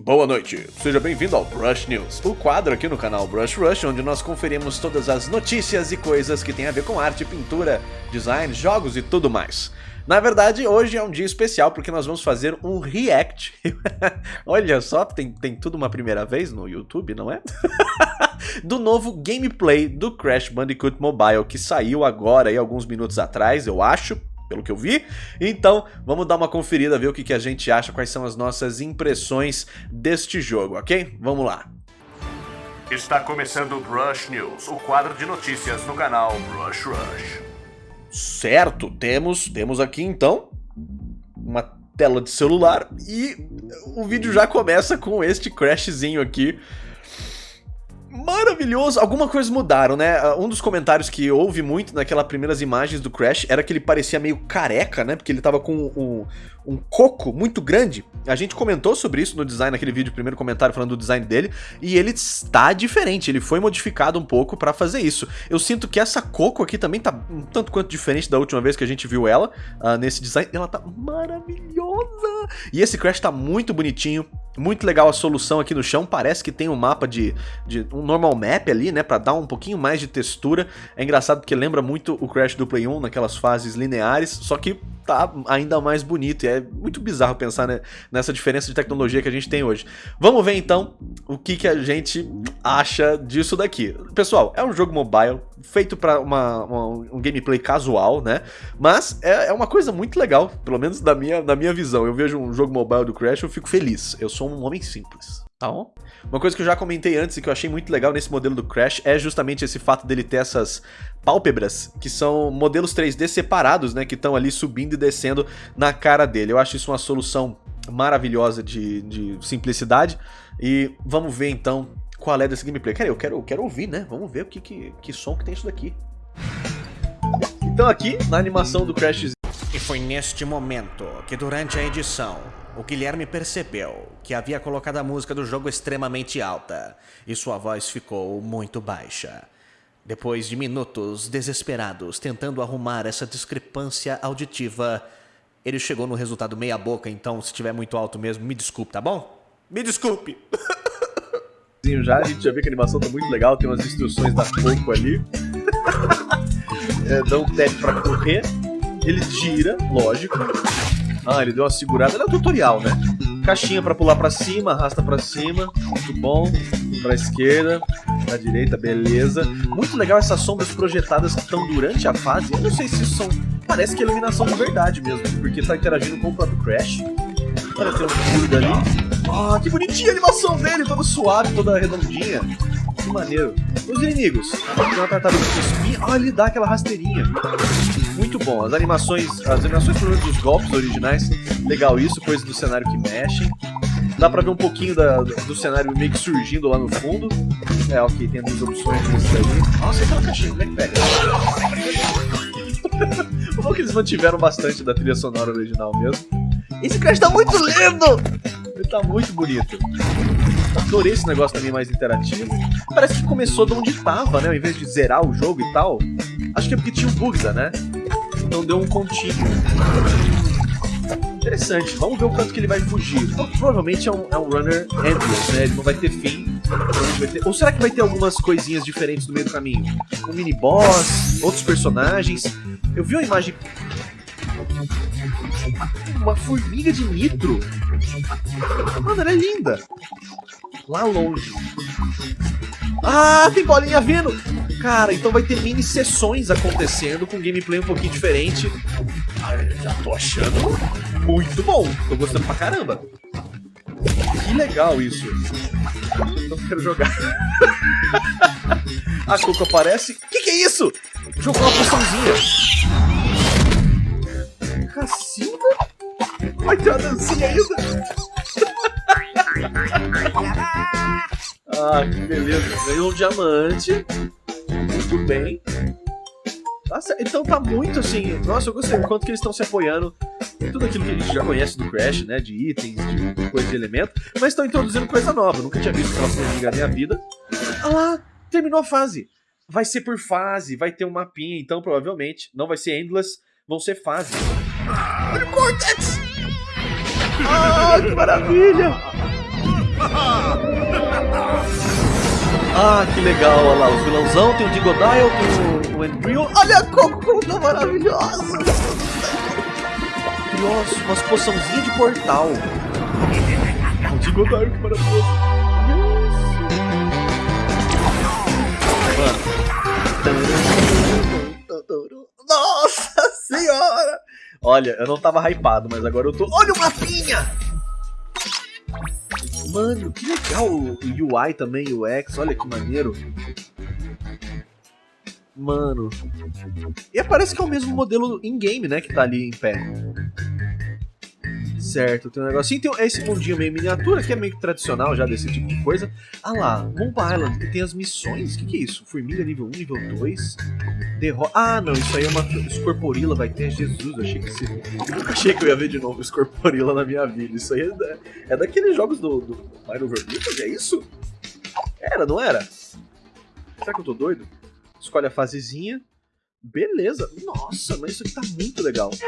Boa noite, seja bem-vindo ao Brush News, o quadro aqui no canal Brush Rush, onde nós conferimos todas as notícias e coisas que têm a ver com arte, pintura, design, jogos e tudo mais. Na verdade, hoje é um dia especial porque nós vamos fazer um react. Olha só, tem, tem tudo uma primeira vez no YouTube, não é? do novo gameplay do Crash Bandicoot Mobile, que saiu agora aí alguns minutos atrás, eu acho, pelo que eu vi. Então, vamos dar uma conferida, ver o que, que a gente acha, quais são as nossas impressões deste jogo, ok? Vamos lá. Está começando o Brush News, o quadro de notícias no canal Brush Rush. Certo, temos, temos aqui então uma tela de celular e o vídeo já começa com este crashzinho aqui maravilhoso. Alguma coisa mudaram, né? Ah, um dos comentários que houve muito naquelas primeiras imagens do Crash era que ele parecia meio careca, né? Porque ele tava com um, um coco muito grande. A gente comentou sobre isso no design, naquele vídeo, primeiro comentário falando do design dele, e ele está diferente, ele foi modificado um pouco para fazer isso. Eu sinto que essa coco aqui também tá um tanto quanto diferente da última vez que a gente viu ela uh, nesse design. Ela tá maravilhosa! E esse Crash tá muito bonitinho, muito legal a solução aqui no chão, parece que tem um mapa de, de um normal map ali, né, pra dar um pouquinho mais de textura. É engraçado porque lembra muito o Crash do Play 1, naquelas fases lineares, só que tá ainda mais bonito. E é muito bizarro pensar né, nessa diferença de tecnologia que a gente tem hoje. Vamos ver então o que, que a gente acha disso daqui. Pessoal, é um jogo mobile feito para um gameplay casual, né? Mas é, é, uma coisa muito legal, pelo menos da minha, da minha visão. Eu vejo um jogo mobile do Crash, eu fico feliz. Eu sou um homem simples. Tá bom? Uma coisa que eu já comentei antes e que eu achei muito legal nesse modelo do Crash é justamente esse fato dele ter essas pálpebras, que são modelos 3D separados, né, que estão ali subindo e descendo na cara dele. Eu acho isso uma solução maravilhosa de, de simplicidade e vamos ver então qual é desse gameplay. Cara, eu quero, eu quero ouvir, né? Vamos ver o que, que, que som que tem isso daqui. Então aqui, na animação do Crash... E foi neste momento que durante a edição o Guilherme percebeu que havia colocado a música do jogo extremamente alta e sua voz ficou muito baixa. Depois de minutos desesperados tentando arrumar essa discrepância auditiva, ele chegou no resultado meia boca, então se tiver muito alto mesmo, me desculpe, tá bom? Me desculpe! Já, a gente já viu que a animação tá muito legal, tem umas instruções da Coco ali. é, dá um tap pra correr, ele gira, lógico, ah, ele deu uma segurada. Ele é um tutorial, né? Caixinha pra pular pra cima, arrasta pra cima. Muito bom. Pra esquerda, pra direita, beleza. Muito legal essas sombras projetadas que estão durante a fase. Eu não sei se são... Parece que é iluminação de verdade mesmo, porque tá interagindo com o próprio Crash. Olha, tem um fluido ali. Ah, que bonitinha a animação dele, toda suave, toda redondinha. Que maneiro. Os inimigos. Tem uma tartaruga de espinha. Ah, ele dá aquela rasteirinha. Muito bom. As animações, as animações pelo menos dos golpes originais, legal isso, coisas do cenário que mexem. Dá pra ver um pouquinho da, do cenário meio que surgindo lá no fundo. É, ok, tem duas opções nisso aí. Nossa, aquela caixinha, como é que pega? o bom que eles mantiveram bastante da trilha sonora original mesmo. Esse Crash tá muito lindo! Tá muito bonito. Adorei esse negócio também mais interativo. Parece que começou de onde tava, né? Ao invés de zerar o jogo e tal. Acho que é porque tinha o Bugza, né? Então deu um contínuo. Interessante. Vamos ver o quanto que ele vai fugir. Provavelmente é um, é um runner endless, né? Ele não vai ter fim. Vai ter... Ou será que vai ter algumas coisinhas diferentes no meio do caminho? Um mini boss, outros personagens. Eu vi uma imagem uma formiga de nitro. Mano, ela é linda. Lá longe. Ah, tem bolinha vindo! Cara, então vai ter mini sessões acontecendo com gameplay um pouquinho diferente. Ah, já tô achando muito bom. Tô gostando pra caramba. Que legal isso. Não quero jogar. A Coco aparece. Que que é isso? Jogou uma poçãozinha. Vai ter uma dancinha ainda? ah, que beleza. Ganhou um diamante. Muito bem. Nossa, então tá muito assim. Nossa, eu gostei do quanto que eles estão se apoiando em tudo aquilo que a gente já conhece do Crash, né? De itens, de coisa de elemento. Mas estão introduzindo coisa nova. Nunca tinha visto aquela formiga na minha vida. Ah lá, terminou a fase. Vai ser por fase, vai ter um mapinha, então provavelmente não vai ser endless, vão ser fases. Olha o Cortex! Ah, que maravilha! Ah, que legal, olha lá, os vilãozão, tem o Digodile, tem o, o Embryo. Olha a Cocunda maravilhosa! Nossa, umas poçãozinhas de portal. O Digodile, que maravilhoso! Mano. Olha, eu não tava hypado, mas agora eu tô... Olha o mapinha! Mano, que legal o UI também, o UX, olha que maneiro. Mano. E parece que é o mesmo modelo in-game, né, que tá ali em pé. Certo, tem um negocinho. Tem esse mundinho meio miniatura, que é meio tradicional já desse tipo de coisa. Ah lá, Moon Island, que tem as missões. O que, que é isso? Formiga nível 1, nível 2. Ah, não, isso aí é uma Scorporilla, vai ter Jesus. Eu achei que, esse... achei que eu ia ver de novo Scorporilla na minha vida. Isso aí é, da... é daqueles jogos do, do Over Beatles, é isso? Era, não era? Será que eu tô doido? Escolhe a fasezinha. Beleza. Nossa, mas isso aqui tá muito legal.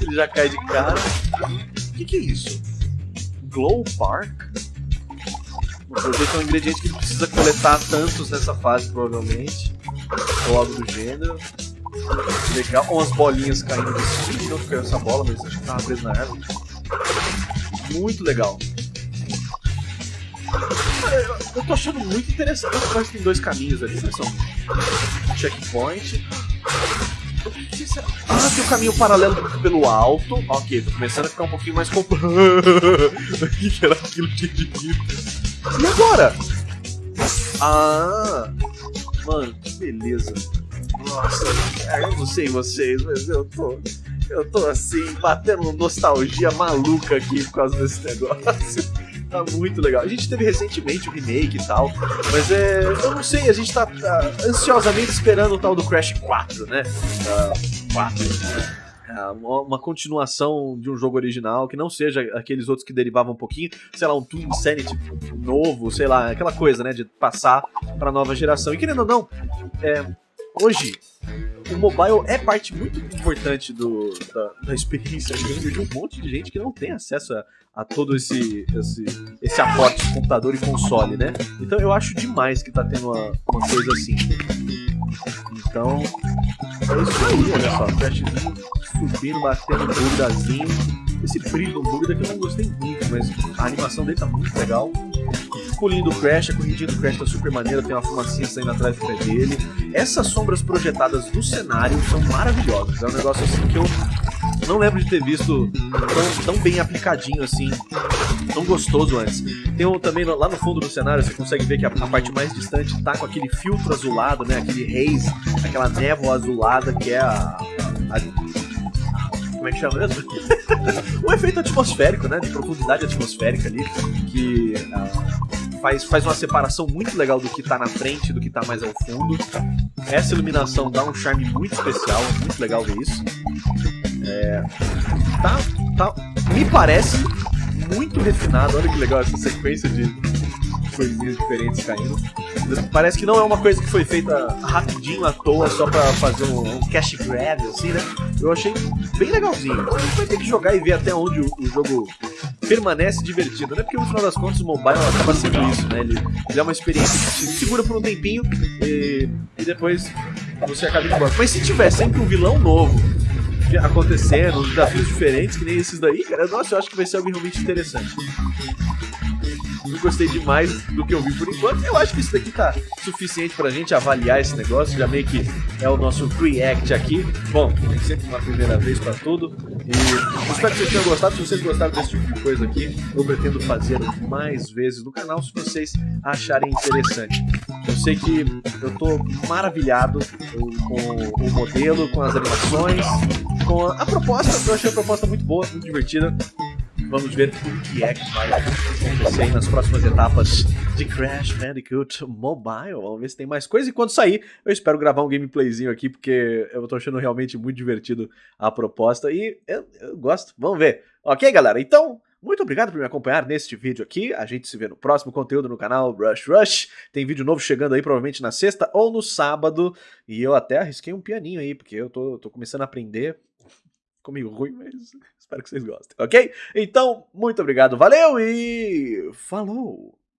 Ele já cai de cara. O que, que é isso? Glow Park? Ver que é um ingrediente que precisa coletar tantos nessa fase, provavelmente. Ou algo do gênero. Legal. Umas bolinhas caindo assim. Não caiu essa bola, mas acho que tava preso na árvore. Muito legal. Eu tô achando muito interessante. Eu acho que tem dois caminhos ali, né? São checkpoint ah, tem um caminho paralelo pelo alto. Ok, tô começando a ficar um pouquinho mais complexo. o que era aquilo de dito? E agora? Ah, mano, que beleza. Nossa, eu não sei vocês, mas eu tô. Eu tô assim, batendo nostalgia maluca aqui por causa desse negócio. Tá muito legal. A gente teve recentemente o remake e tal, mas é. Eu não sei, a gente tá, tá ansiosamente esperando o tal do Crash 4, né? Uh, 4. Uh, uma continuação de um jogo original que não seja aqueles outros que derivavam um pouquinho, sei lá, um Toon Insanity novo, sei lá, aquela coisa, né, de passar pra nova geração. E querendo ou não, é, hoje o mobile é parte muito importante do, da, da experiência de um monte de gente que não tem acesso a, a todo esse, esse, esse aporte de computador e console, né? Então eu acho demais que tá tendo uma, uma coisa assim. Então, é isso aí, olha só, Crashzinho subindo, batendo no bugdazinho. Esse brilho do bugda que eu não gostei muito, mas a animação dele tá muito legal pulinho do Crash, a corridinha do Crash tá super maneira, tem uma fumacinha saindo atrás do pé dele. Essas sombras projetadas no cenário são maravilhosas. É um negócio assim que eu não lembro de ter visto tão, tão bem aplicadinho assim, tão gostoso antes. Tem um, também lá no fundo do cenário, você consegue ver que a, a, parte mais distante tá com aquele filtro azulado, né? Aquele haze, aquela névoa azulada que é a, a, como é que chama mesmo? o efeito atmosférico, né? De profundidade atmosférica ali, que uh, faz, faz uma separação muito legal do que tá na frente do que tá mais ao fundo. Essa iluminação dá um charme muito especial, muito legal ver isso. É, tá, tá, me parece muito refinado, olha que legal essa sequência de coisinhas diferentes caindo. Parece que não é uma coisa que foi feita rapidinho à toa só pra fazer um, um cash grab, assim, né? Eu achei bem legalzinho. A gente vai ter que jogar e ver até onde o, o jogo permanece divertido, né? Porque no final das contas o mobile acaba sendo isso, né? Ele, ele é uma experiência que te segura por um tempinho e, e depois você acaba indo embora. Mas se tiver sempre um vilão novo acontecendo, desafios diferentes, que nem esses daí, cara, nossa, eu acho que vai ser algo realmente interessante. Eu gostei demais do que eu vi por enquanto. Eu acho que isso daqui tá suficiente pra gente avaliar esse negócio. Já meio que é o nosso react aqui. Bom, tem sempre uma primeira vez pra tudo. E espero que vocês tenham gostado. Se vocês gostaram desse tipo de coisa aqui, eu pretendo fazer mais vezes no canal se vocês acharem interessante. Eu sei que eu tô maravilhado com o modelo, com as animações, com a, a proposta. Eu achei a proposta muito boa, muito divertida. Vamos ver o que é que vai acontecer nas próximas etapas de Crash Bandicoot Mobile. Vamos ver se tem mais coisa. E quando sair, eu espero gravar um gameplayzinho aqui, porque eu tô achando realmente muito divertido a proposta. E eu, eu gosto. Vamos ver. Ok, galera? Então, muito obrigado por me acompanhar neste vídeo aqui. A gente se vê no próximo conteúdo no canal Rush Rush. Tem vídeo novo chegando aí, provavelmente na sexta ou no sábado. E eu até arrisquei um pianinho aí, porque eu tô, tô começando a aprender Ficou meio ruim, mas espero que vocês gostem, ok? Então, muito obrigado, valeu e falou!